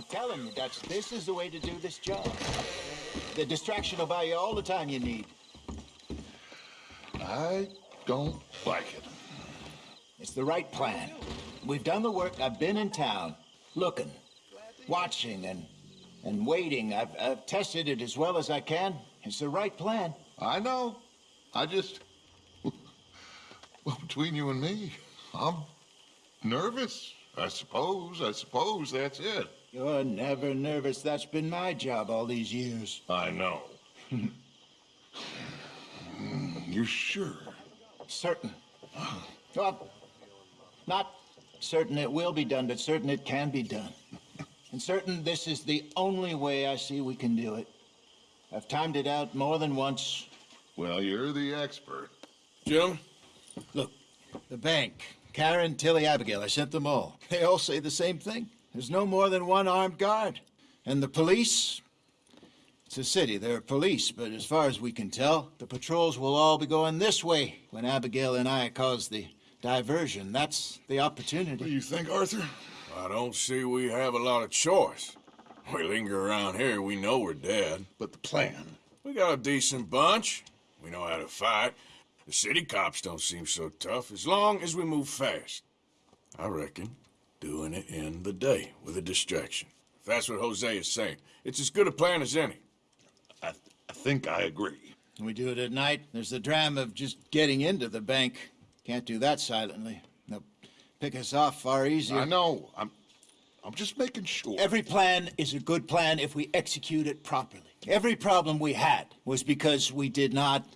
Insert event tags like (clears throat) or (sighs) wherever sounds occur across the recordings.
I'm telling you, Dutch, this is the way to do this job. The distraction will buy you all the time you need. I don't like it. It's the right plan. We've done the work. I've been in town, looking, watching, and and waiting. I've, I've tested it as well as I can. It's the right plan. I know. I just... Well, (laughs) between you and me, I'm nervous. I suppose. I suppose that's it. You're never nervous. That's been my job all these years. I know. (laughs) You're sure? Certain. Well, not certain it will be done, but certain it can be done. And certain this is the only way I see we can do it. I've timed it out more than once. Well, you're the expert. Jim? Look, the bank, Karen, Tilly, Abigail, I sent them all. They all say the same thing. There's no more than one armed guard. And the police? It's a city, there are police, but as far as we can tell, the patrols will all be going this way when Abigail and I cause the diversion. That's the opportunity. What do you think, Arthur? I don't see we have a lot of choice. We linger around here, we know we're dead. But the plan? We got a decent bunch. We know how to fight. The city cops don't seem so tough as long as we move fast. I reckon doing it in the day with a distraction. If that's what Hosea is saying, it's as good a plan as any. I, th I think I agree. We do it at night. There's the drama of just getting into the bank. Can't do that silently. They'll pick us off far easier. I know. I'm, I'm just making sure. Every plan is a good plan if we execute it properly. Every problem we had was because we did not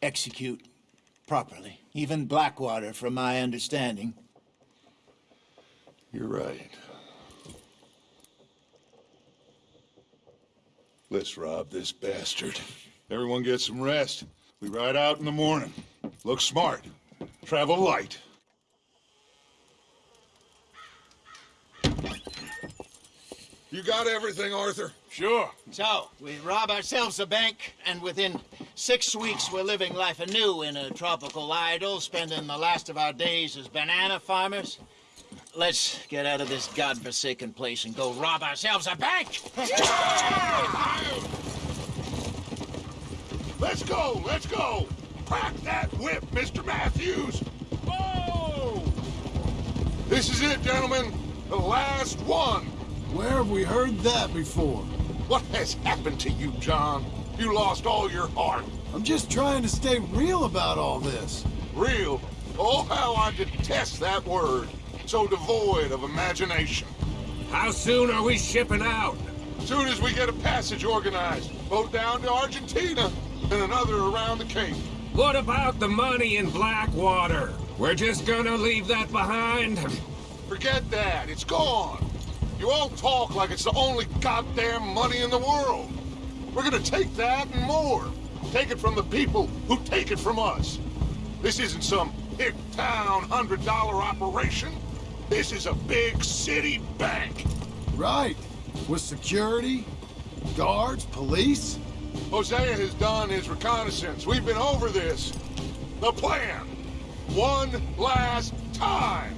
execute properly. Even Blackwater, from my understanding. You're right. Let's rob this bastard. Everyone get some rest. We ride out in the morning. Look smart. Travel light. You got everything, Arthur? Sure. So, we rob ourselves a bank, and within six weeks we're living life anew in a tropical idyll, spending the last of our days as banana farmers. Let's get out of this godforsaken place and go rob ourselves a bank! Let's go! Let's go! Crack that whip, Mr. Matthews! Whoa! This is it, gentlemen. The last one. Where have we heard that before? What has happened to you, John? You lost all your heart. I'm just trying to stay real about all this. Real? Oh, how I detest that word. So devoid of imagination. How soon are we shipping out? Soon as we get a passage organized, boat down to Argentina, and another around the Cape. What about the money in Blackwater? We're just gonna leave that behind? Forget that. It's gone. You all talk like it's the only goddamn money in the world. We're gonna take that and more. Take it from the people who take it from us. This isn't some hick town hundred dollar operation. This is a big city bank. Right. With security, guards, police. Hosea has done his reconnaissance. We've been over this. The plan. One last time.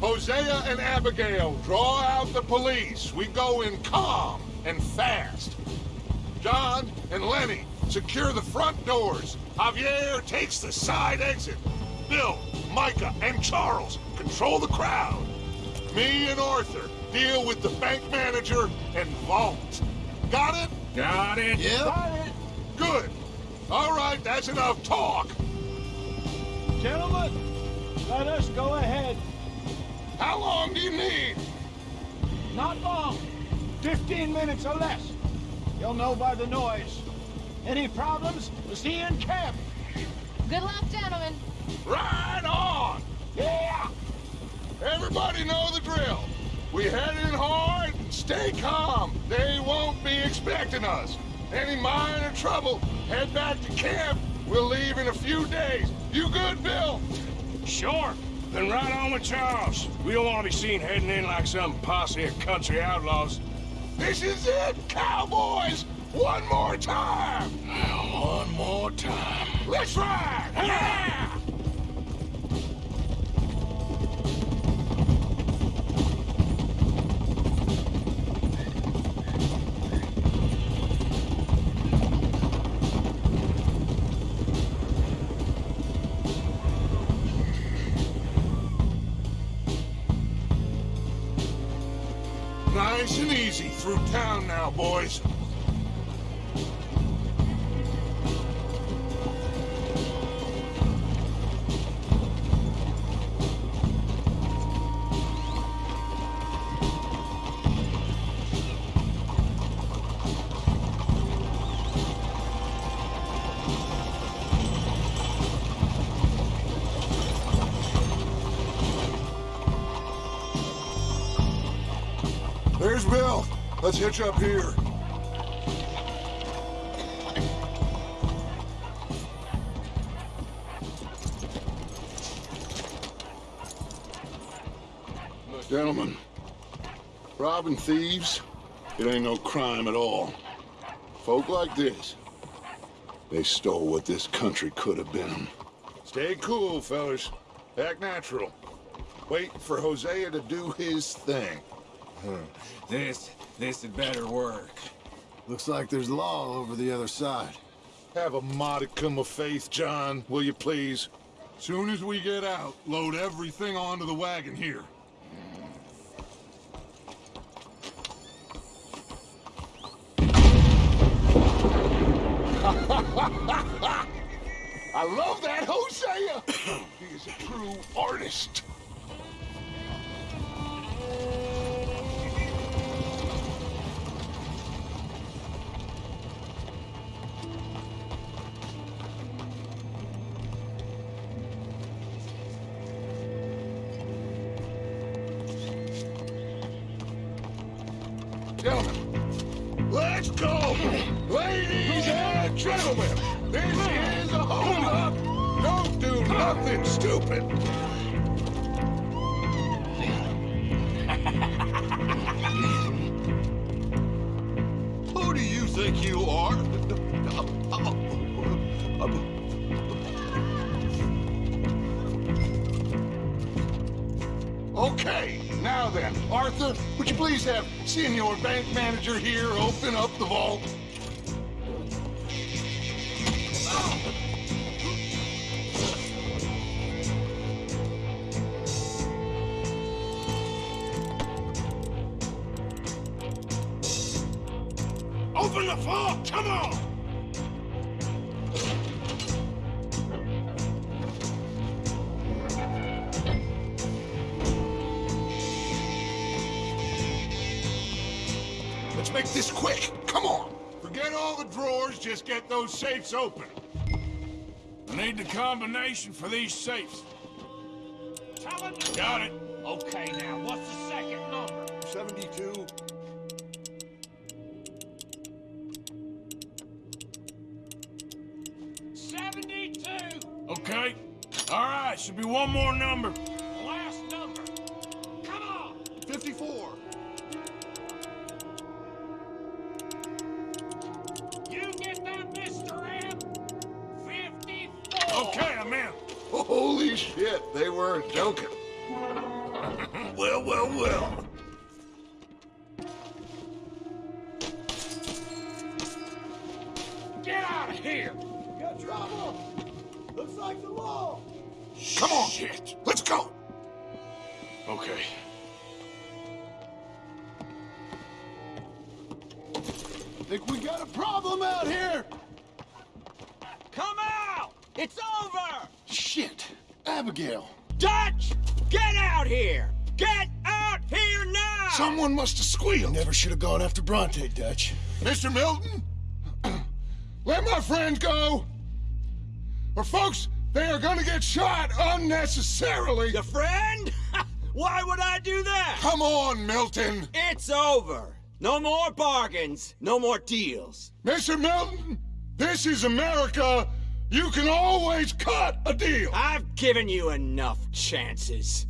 Hosea and Abigail draw out the police. We go in calm and fast. John and Lenny secure the front doors. Javier takes the side exit. Bill, Micah, and Charles control the crowd. Me and Arthur deal with the bank manager and vault. Got it? Got it? Yeah. Good. All right, that's enough talk. Gentlemen, let us go ahead. How long do you need? Not long. Fifteen minutes or less. You'll know by the noise. Any problems? We'll see you in camp. Good luck, gentlemen. Right on! Yeah! Everybody know the drill. We head in hard stay calm. They won't be expecting us. Any minor trouble, head back to camp. We'll leave in a few days. You good, Bill? Sure. Then right on with Charles. We don't want to be seen heading in like some posse of country outlaws. This is it, cowboys! One more time! One more time. Let's ride! Yeah! Through town now, boys. Hitch up here. Gentlemen, robbing thieves, it ain't no crime at all. Folk like this, they stole what this country could have been. Stay cool, fellas. Act natural. Wait for Hosea to do his thing. This, this had better work. Looks like there's law over the other side. Have a modicum of faith, John, will you please? Soon as we get out, load everything onto the wagon here. (laughs) I love that Hosea! (coughs) he is a true artist. Okay, now then, Arthur, would you please have Senior Bank Manager here open up the vault? Open the vault! Come on! Those safes open. I need the combination for these safes. Got it. Out of here. Got trouble! Looks like the law! Come on. Shit. Let's go. Okay. Think we got a problem out here! Come out. It's over. Shit! Abigail! Dutch, get out here. Get out here now. Someone must have squealed. Never should have gone after Bronte, Dutch. Mr. Milton, let my friend go. Or folks, they are gonna get shot unnecessarily. Your friend? (laughs) Why would I do that? Come on, Milton. It's over. No more bargains. No more deals. Mr. Milton, this is America. You can always cut a deal. I've given you enough chances.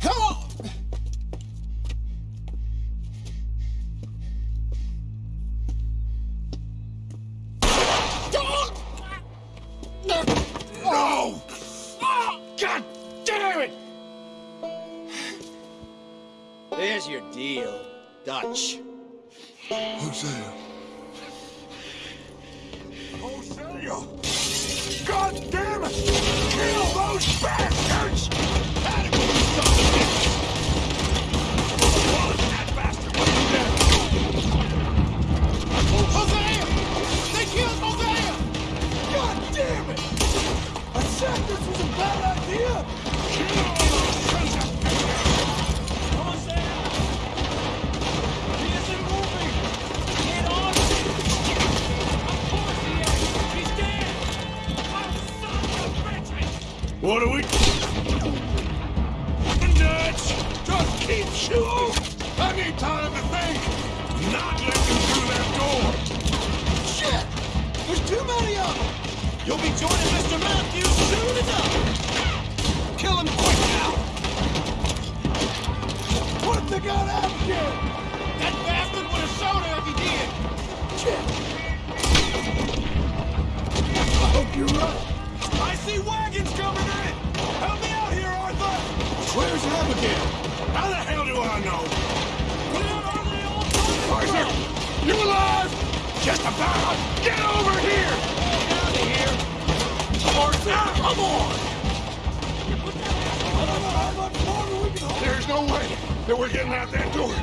Come on! Deal, Dutch. Hosea. Hosea! God no way that we're getting out that door.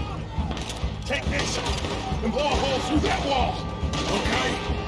Take this and blow a hole through that wall. Okay.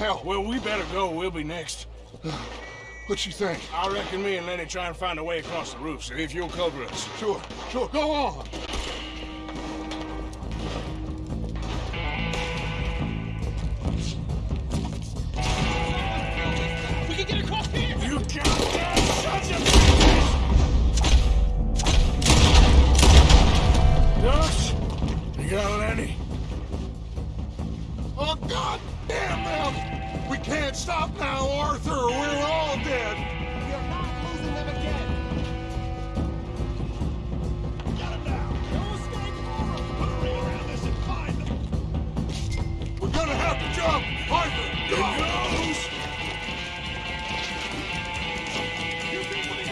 I. Well, we better go. We'll be next. (sighs) What you think? I reckon me and Lenny try and find a way across the roof, so if you'll cover us. Sure, sure. Go on. Stop now, Arthur, we're all dead. You're not losing them again. Get him now. No escape for. Hurry around this and find them. We're gonna have to jump. Arthur, goes! You people need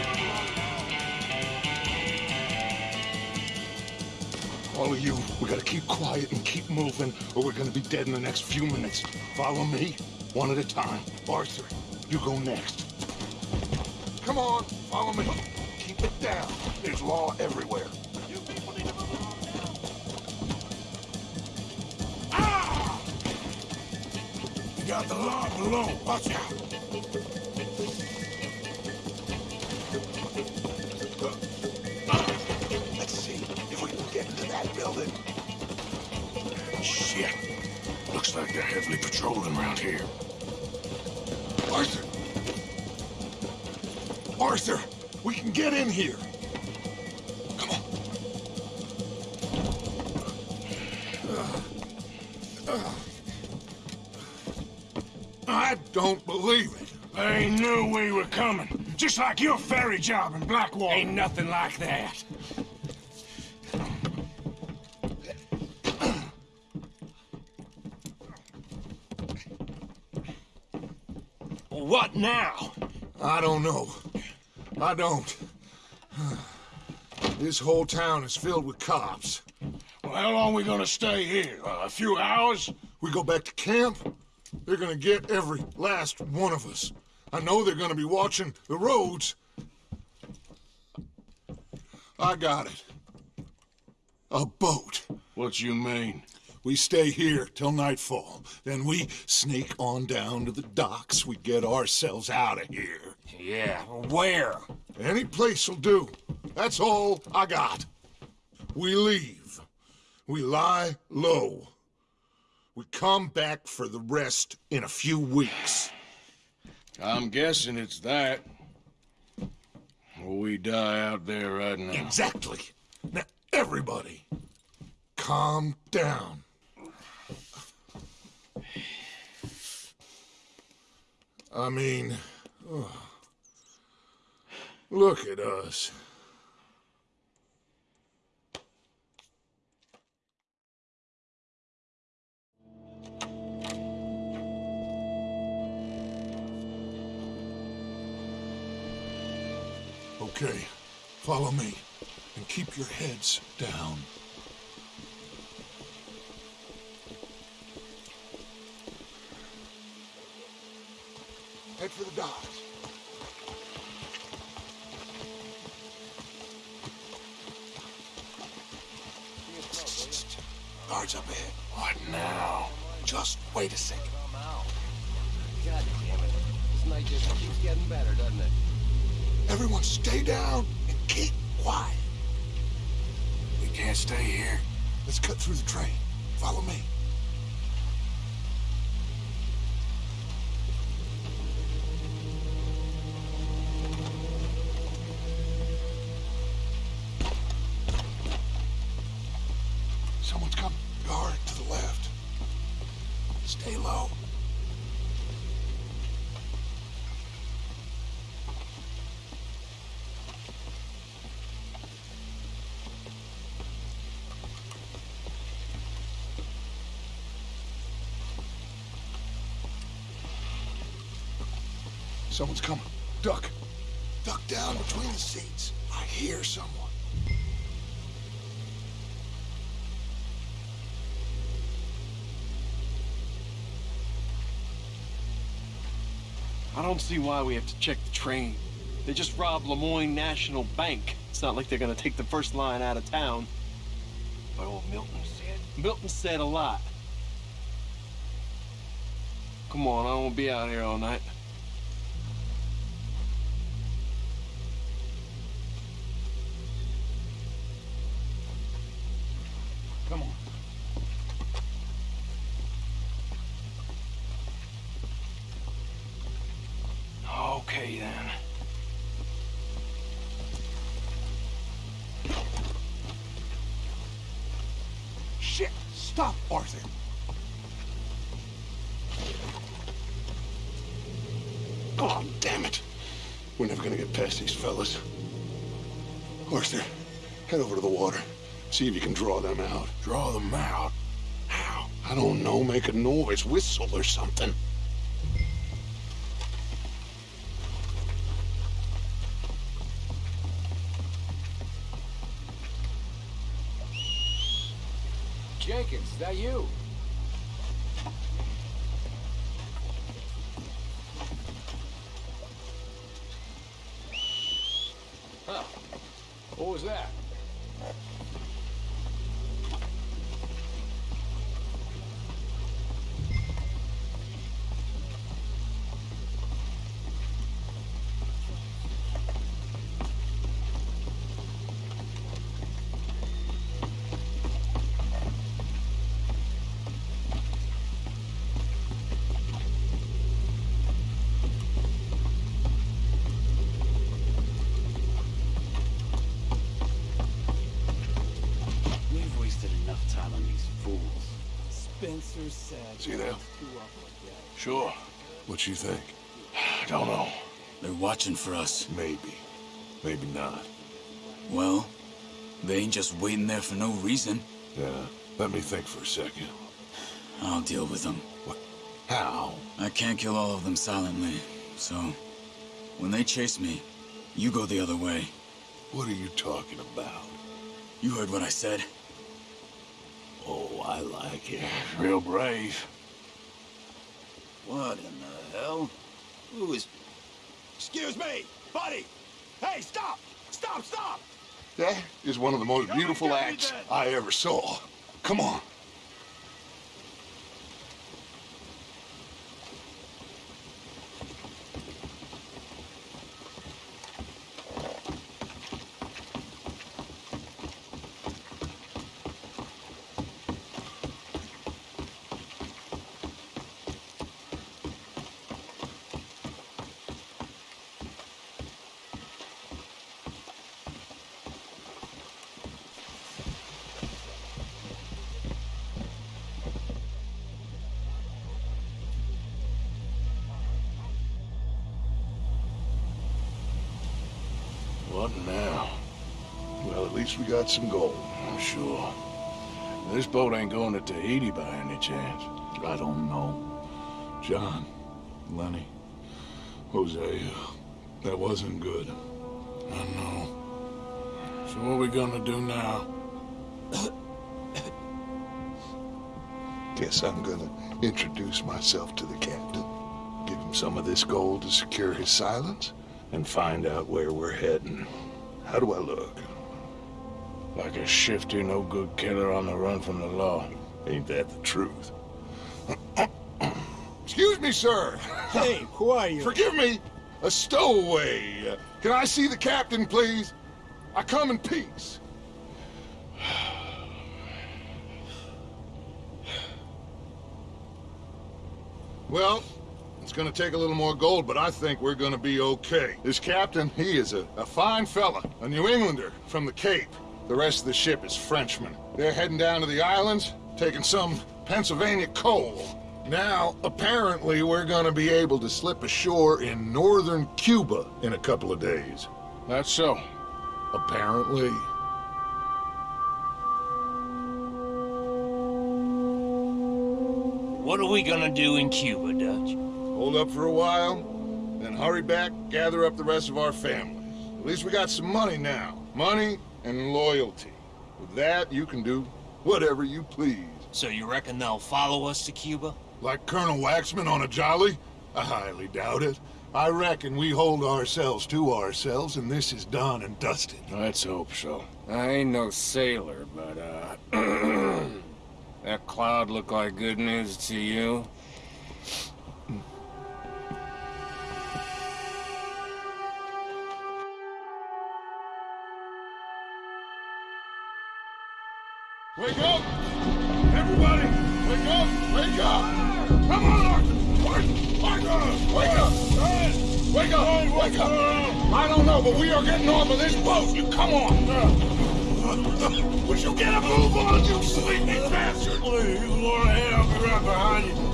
to. All of you, we gotta keep quiet and keep moving, or we're gonna be dead in the next few minutes. Follow me, one at a time. Arthur, you go next. Come on, follow me. Keep it down. There's law everywhere. You people need to move along. Ah! You got the law below. Watch out. Let's see if we can get into that building. Shit. Looks like they're heavily patrolling around here. Arthur! Arthur! We can get in here! Come on. I don't believe it. They knew we were coming. Just like your ferry job in Blackwater. Ain't nothing like that. What now? I don't know. I don't. This whole town is filled with cops. Well, how long are we gonna stay here? Uh, a few hours? We go back to camp, they're gonna get every last one of us. I know they're gonna be watching the roads. I got it. A boat. What you mean? We stay here till nightfall. Then we sneak on down to the docks. We get ourselves out of here. Yeah, where? Any place will do. That's all I got. We leave. We lie low. We come back for the rest in a few weeks. I'm guessing it's that. Or we die out there right now. Exactly. Now, everybody, calm down. I mean, ugh. look at us. Okay, follow me and keep your heads down. Head for the docks. Guards up ahead. What now? Just wait a second. God damn it. This night just keeps getting better, doesn't it? Everyone stay down and keep quiet. We can't stay here. Let's cut through the train. Follow me. Stay low. Someone's coming. Duck. Duck down between the seats. I hear someone. I don't see why we have to check the train. They just robbed Lemoyne National Bank. It's not like they're gonna take the first line out of town. But old Milton said. Milton said a lot. Come on, I wanna be out here all night. Shit! Stop, Arthur! God damn it. We're never gonna get past these fellas. Arthur, head over to the water. See if you can draw them out. Draw them out. How? I don't know. Make a noise. Whistle or something. That you? See there? Two up like that. Sure. What you think? I don't know. They're watching for us. Maybe. Maybe not. Well, they ain't just waiting there for no reason. Yeah. Let me think for a second. I'll deal with them. What? How? I can't kill all of them silently, so when they chase me, you go the other way. What are you talking about? You heard what I said. Oh, I like it. Real brave. What in the hell? Who is... Excuse me, buddy. Hey, stop! Stop! Stop! That is one of the most beautiful acts. I ever saw. Come on. What now? Well, at least we got some gold. I'm sure. This boat ain't going to Tahiti by any chance. I don't know. John, Lenny, Hosea, that wasn't good. I know. So what are we gonna do now? Guess I'm gonna introduce myself to the captain. Give him some of this gold to secure his silence, and find out where we're heading. How do I look? Like a shifty, no-good killer on the run from the law. Ain't that the truth? (coughs) Excuse me, sir. (laughs) Hey, who are you? Forgive me. A stowaway. Uh, Can I see the captain, please? I come in peace. (sighs) Well, it's gonna take a little more gold, but I think we're gonna be okay. This captain, he is a, a fine fella, a New Englander from the Cape. The rest of the ship is Frenchmen. They're heading down to the islands, taking some Pennsylvania coal. Now, apparently, we're gonna be able to slip ashore in northern Cuba in a couple of days. That's so. Apparently. What are we gonna do in Cuba, Dutch? Hold up for a while, then hurry back, gather up the rest of our families. At least we got some money now. Money and loyalty. With that, you can do whatever you please. So you reckon they'll follow us to Cuba? Like Colonel Waxman on a jolly? I highly doubt it. I reckon we hold ourselves to ourselves, and this is done and dusted. Let's hope so. I ain't no sailor, but, uh... (clears throat) that cloud look like good news to you? You get a move on, you sleepy bastard? Please, Lord, I'll be right behind you.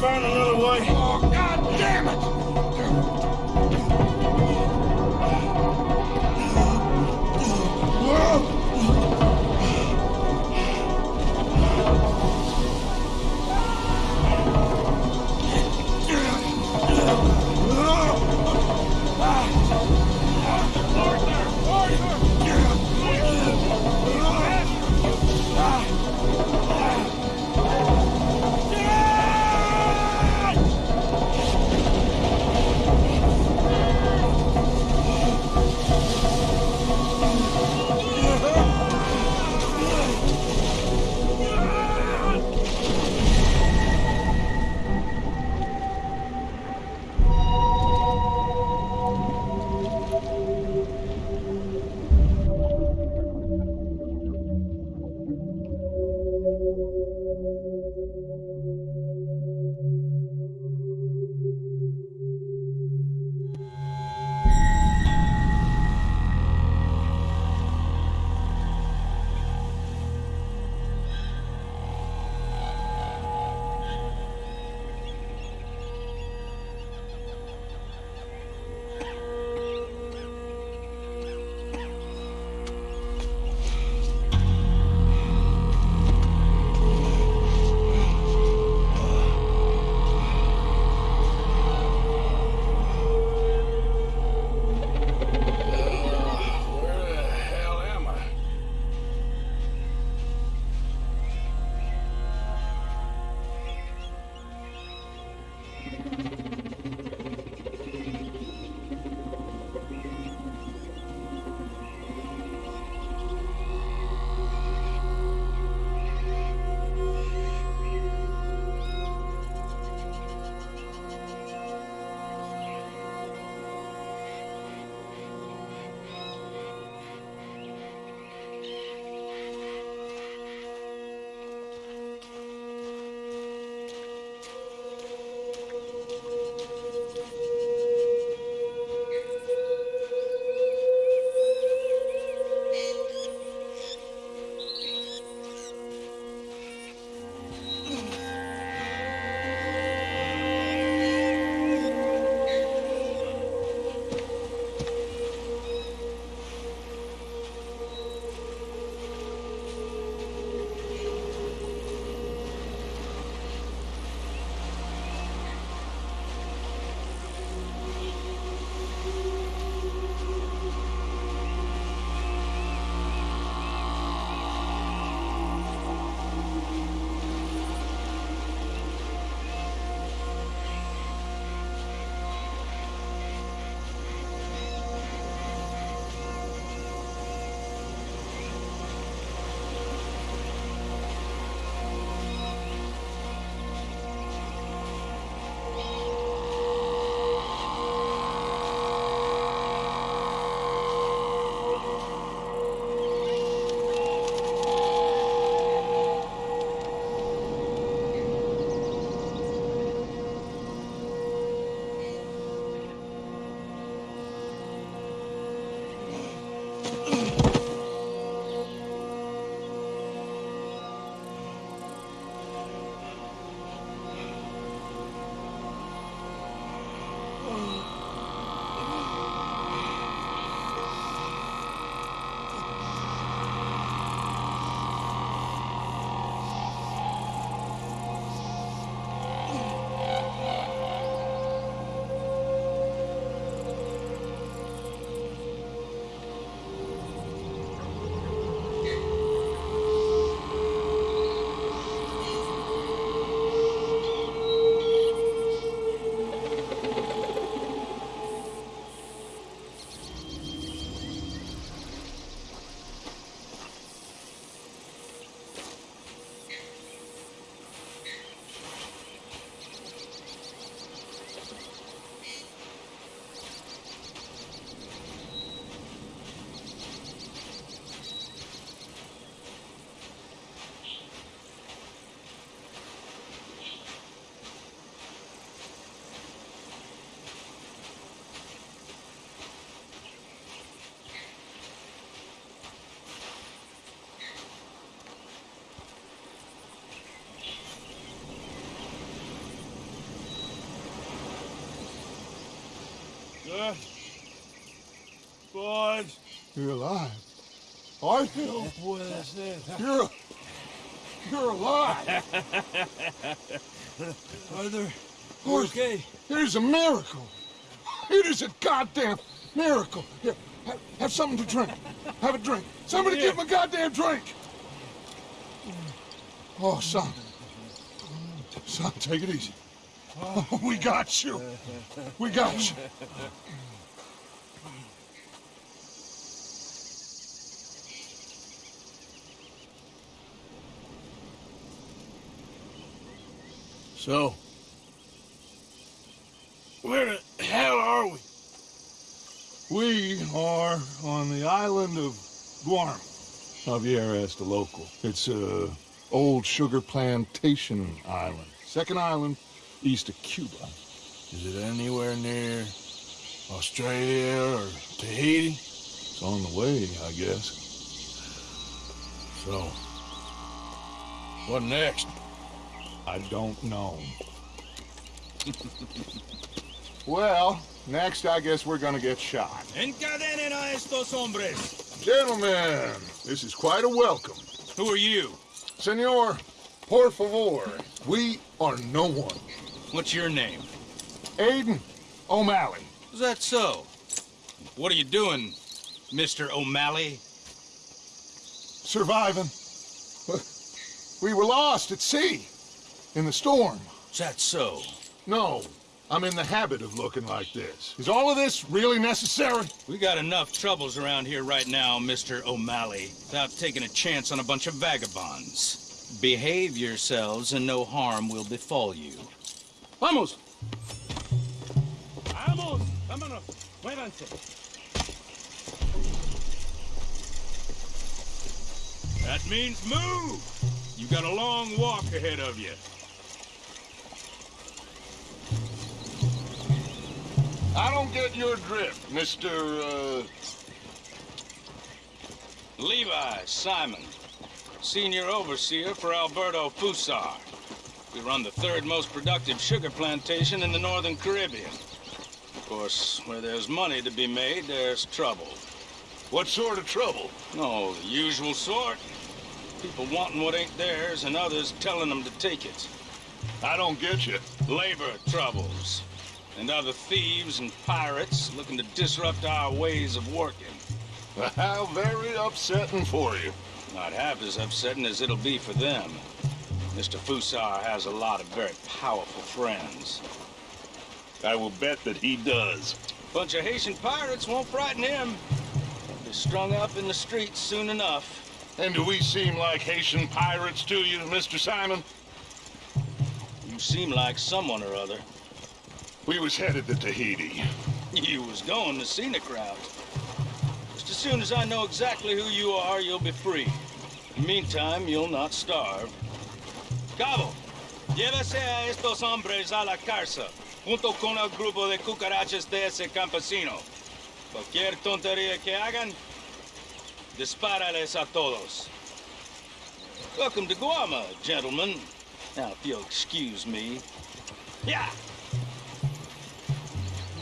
Find another way. Good. Boys. You're alive. Aren't you? You're, you're alive. Arthur, Arthur, okay? It is a miracle. It is a goddamn miracle. Here, have, have something to drink. Have a drink. Somebody give him a goddamn drink. Oh, son. Son, take it easy. Oh, we got you. We got you. So, where the hell are we? We are on the island of Guarma. Javier asked the local. It's a old sugar plantation island. Second island east of Cuba. Is it anywhere near Australia or Tahiti? It's on the way, I guess. So, what next? I don't know. (laughs) well, next I guess we're gonna get shot. Encadenen a estos hombres. Gentlemen, this is quite a welcome. Who are you? Senor, por favor, we are no one. What's your name? Aiden O'Malley. Is that so? What are you doing, Mr. O'Malley? Surviving. We were lost at sea. In the storm. Is that so? No, I'm in the habit of looking like this. Is all of this really necessary? We got enough troubles around here right now, Mr. O'Malley, without taking a chance on a bunch of vagabonds. Behave yourselves and no harm will befall you. Vamos! Vamos! Vámonos! Muévanse! That means move! You've got a long walk ahead of you. I don't get your drift, Mr. Uh... Levi Simon, senior overseer for Alberto Fussar. We run the third most productive sugar plantation in the Northern Caribbean. Of course, where there's money to be made, there's trouble. What sort of trouble? Oh, the usual sort. People wanting what ain't theirs and others telling them to take it. I don't get you. Labor troubles. And other thieves and pirates looking to disrupt our ways of working. How very upsetting for you. Not half as upsetting as it'll be for them. Mr. Fussar has a lot of very powerful friends. I will bet that he does. Bunch of Haitian pirates won't frighten him. They'll be strung up in the streets soon enough. And do we seem like Haitian pirates to you, Mr. Simon? You seem like someone or other. We was headed to Tahiti. You was going to scenic route. Just as soon as I know exactly who you are, you'll be free. In the meantime, you'll not starve. Cabo, llévese a estos hombres a la cárcel, junto con el grupo de cucarachas de ese campesino. Cualquier tontería que hagan, dispárales a todos. Welcome to Guarma, gentlemen. Now, if you'll excuse me. Yeah!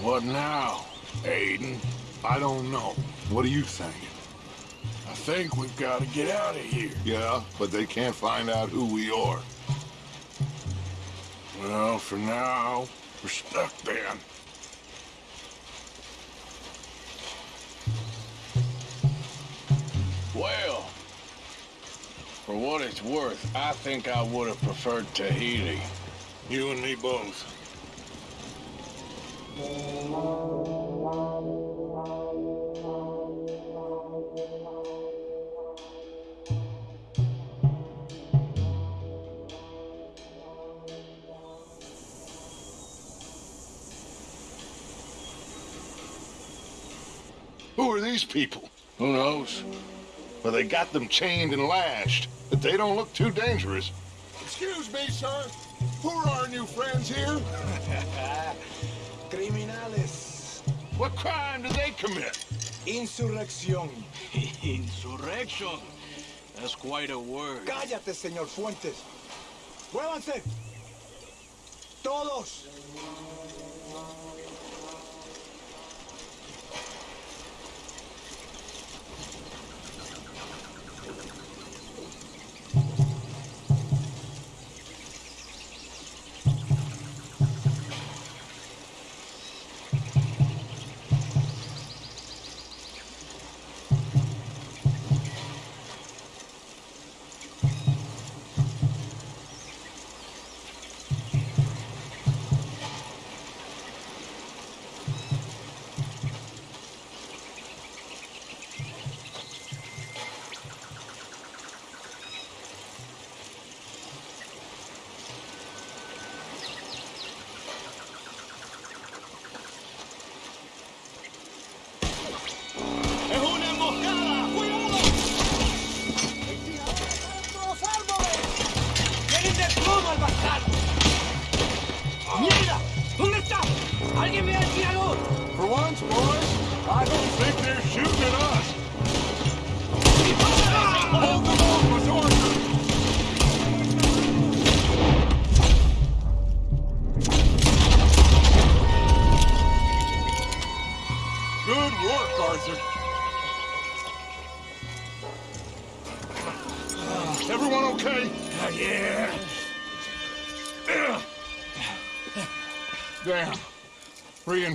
What now, Aiden? I don't know. What do you think? I think we've got to get out of here. Yeah, but they can't find out who we are. Well, for now, we're stuck then. Well, for what it's worth, I think I would have preferred Tahiti. You and me both. These people? Who knows? Well, they got them chained and lashed, but they don't look too dangerous. Excuse me, sir. Who are our new friends here? (laughs) Criminales. What crime did they commit? Insurrección. (laughs) Insurrection. That's quite a word. Cállate, señor Fuentes. Muévanse. Todos.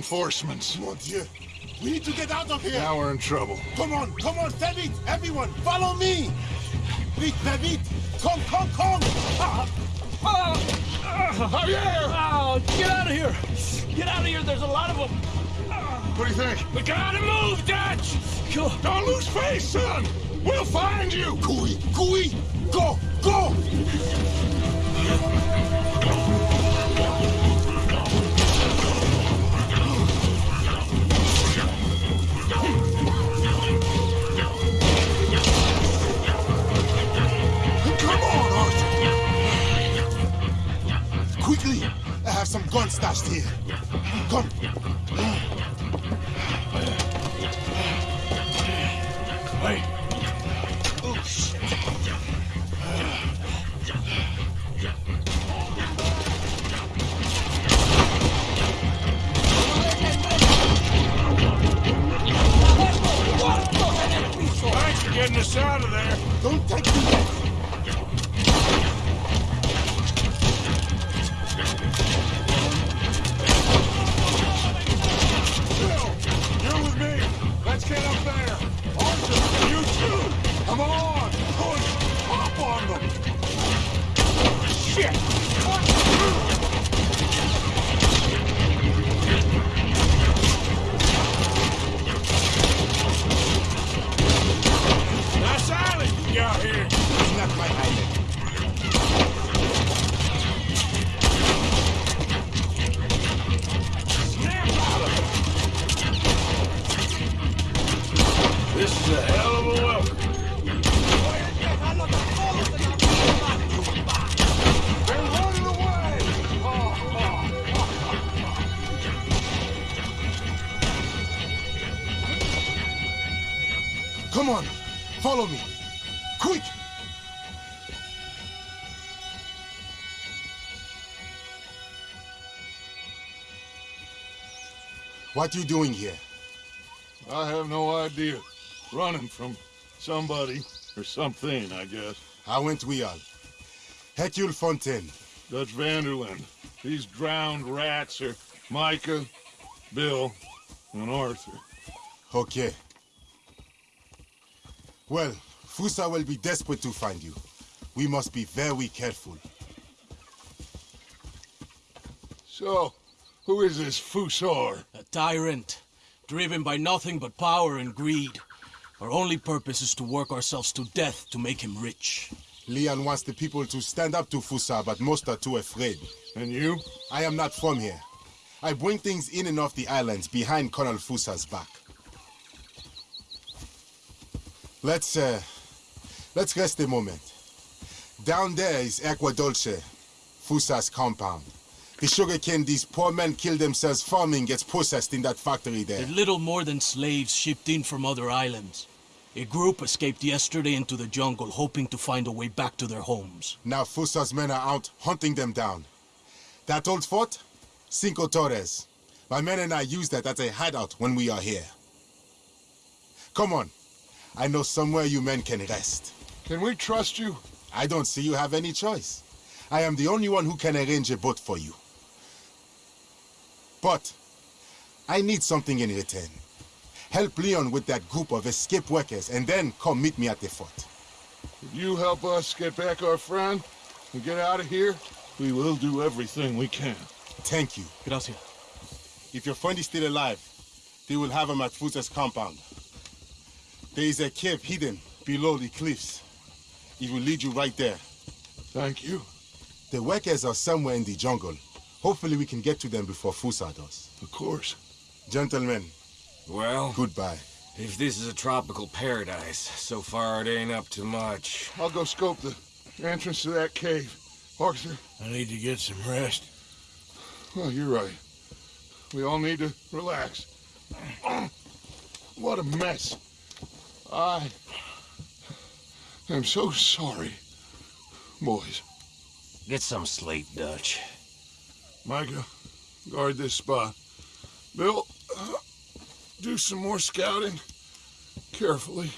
Reinforcements. Mon Dieu. We need to get out of here. Now we're in trouble. Come on, come on, très. Everyone, follow me. Vite, très vite. Come, come, come. Javier! Oh, get out of here! Get out of here, there's a lot of them! What do you think? We gotta move, Dutch! Don't lose face, son! We'll find you! Cooey, cooey. Go, go. I have Shit. What are you doing here? I have no idea. Running from somebody or something, I guess. How went we all? Hercule Fontaine. Dutch van der Linde. These drowned rats are Micah, Bill, and Arthur. Okay. Well, Fussar will be desperate to find you. We must be very careful. So, who is this Fussar? A tyrant, driven by nothing but power and greed. Our only purpose is to work ourselves to death to make him rich. Leon wants the people to stand up to Fussar, but most are too afraid. And you? I am not from here. I bring things in and off the islands behind Colonel Fussar's back. Let's, uh, let's rest a moment. Down there is Aqua Dolce, Fussar's compound. The sugarcane these poor men kill themselves farming gets processed in that factory there. They're little more than slaves shipped in from other islands. A group escaped yesterday into the jungle, hoping to find a way back to their homes. Now Fussar's men are out hunting them down. That old fort? Cinco Torres. My men and I use that as a hideout when we are here. Come on. I know somewhere you men can rest. Can we trust you? I don't see you have any choice. I am the only one who can arrange a boat for you. But I need something in return. Help Leon with that group of escape workers and then come meet me at the fort. If you help us get back our friend and get out of here, we will do everything we can. Thank you. Gracias. If your friend is still alive, they will have him at Fussar's compound. There is a cave hidden below the cliffs. It will lead you right there. Thank you. The workers are somewhere in the jungle. Hopefully we can get to them before Fussar does. Of course. Gentlemen, Well, goodbye. if this is a tropical paradise, so far it ain't up to much. I'll go scope the entrance to that cave. Arthur, I need to get some rest. well, you're right. We all need to relax. What a mess. I am so sorry, boys. Get some sleep, Dutch. Micah, guard this spot. Bill, do some more scouting. Carefully.